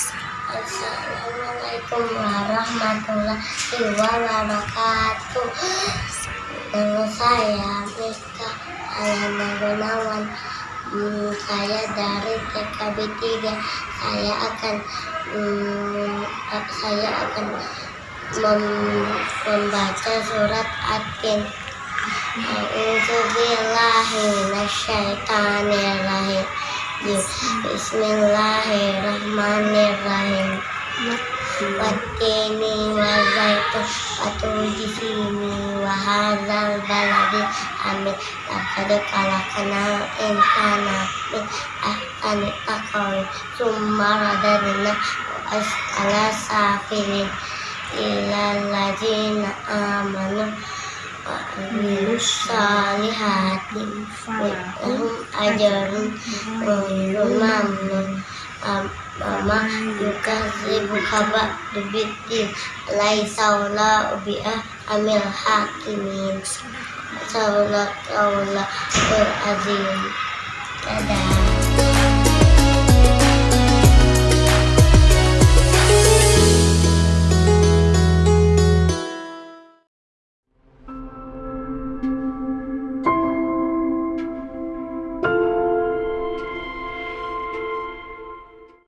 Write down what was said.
Assalamualaikum warahmatullahi wabarakatuh. Nama saya Mika Alana Gunawan. Hmm, Saya dari TKB 3 Saya akan hmm, Saya akan mem membaca surat Atin A'udzubillahi Nasyaitanirrahim Bismillahirrahmanirrahim. Watini wa zaitun Watuji sini wa hadzal baladi amin. Laqad khalaqnal insana min ahsani taqwim Summa radadna as'ala safilin Illal ladzina amanu wa amilus salihati Lahum ajarun ghairu mamnun Mama yukazibu kaba dubiti Laisawla ubi'ah amil hakimin. Sawla kaula azim. Dadah